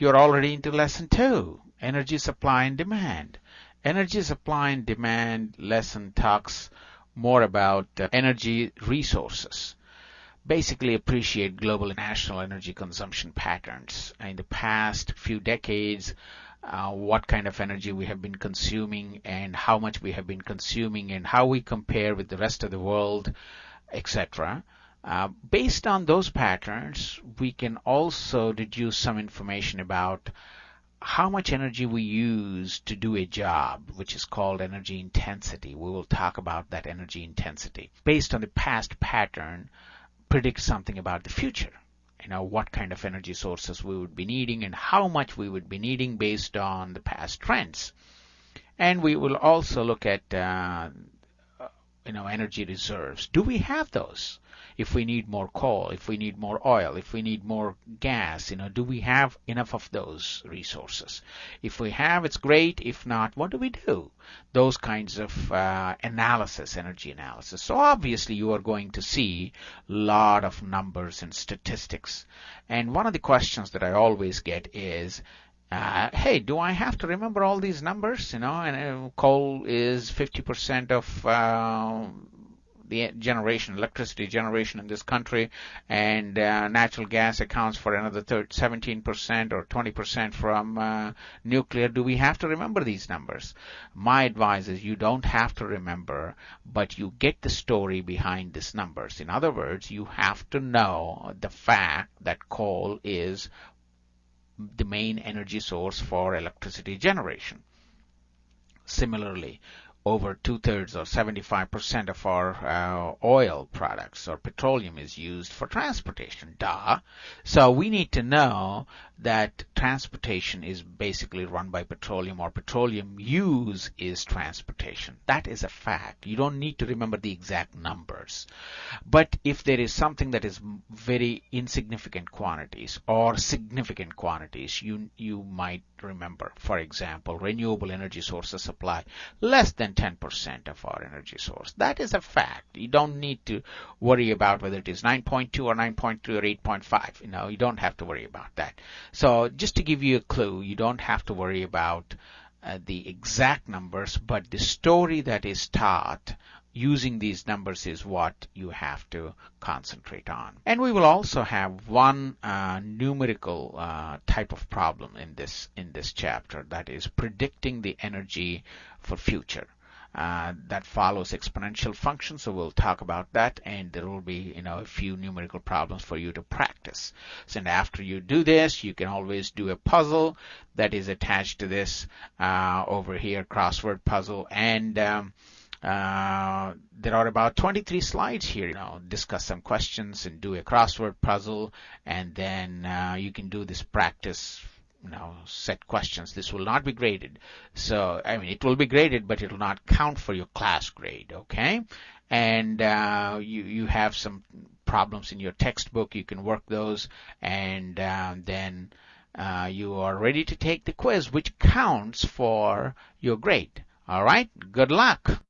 you're already into lesson two, energy supply and demand. Energy supply and demand lesson talks more about uh, energy resources. Basically appreciate global and national energy consumption patterns. In the past few decades, uh, what kind of energy we have been consuming and how much we have been consuming and how we compare with the rest of the world, etc. Uh, based on those patterns, we can also deduce some information about how much energy we use to do a job, which is called energy intensity. We will talk about that energy intensity. Based on the past pattern, predict something about the future. You know, what kind of energy sources we would be needing and how much we would be needing based on the past trends. And we will also look at, uh, you know, energy reserves. Do we have those? if we need more coal, if we need more oil, if we need more gas, you know, do we have enough of those resources? If we have, it's great. If not, what do we do? Those kinds of uh, analysis, energy analysis. So obviously you are going to see a lot of numbers and statistics. And one of the questions that I always get is, uh, hey, do I have to remember all these numbers? You know, and uh, coal is 50% of uh, the generation, electricity generation in this country, and uh, natural gas accounts for another 17% or 20% from uh, nuclear. Do we have to remember these numbers? My advice is you don't have to remember, but you get the story behind these numbers. In other words, you have to know the fact that coal is the main energy source for electricity generation. Similarly, over two-thirds or 75% of our uh, oil products or petroleum is used for transportation. Duh. So we need to know that transportation is basically run by petroleum or petroleum use is transportation. That is a fact. You don't need to remember the exact numbers. But if there is something that is very insignificant quantities or significant quantities, you, you might remember. For example, renewable energy sources supply less than 10% of our energy source. That is a fact. You don't need to worry about whether it is 9.2 or 9.3 or 8.5. You know, you don't have to worry about that. So just to give you a clue, you don't have to worry about uh, the exact numbers, but the story that is taught using these numbers is what you have to concentrate on. And we will also have one uh, numerical uh, type of problem in this in this chapter that is predicting the energy for future uh, that follows exponential functions. So we'll talk about that, and there will be you know a few numerical problems for you to practice. So and after you do this, you can always do a puzzle that is attached to this uh, over here, crossword puzzle, and um, uh, there are about 23 slides here. You know, discuss some questions and do a crossword puzzle, and then uh, you can do this practice you know, set questions. This will not be graded. So, I mean, it will be graded, but it will not count for your class grade, okay? And uh, you, you have some problems in your textbook. You can work those, and uh, then uh, you are ready to take the quiz, which counts for your grade. All right? Good luck.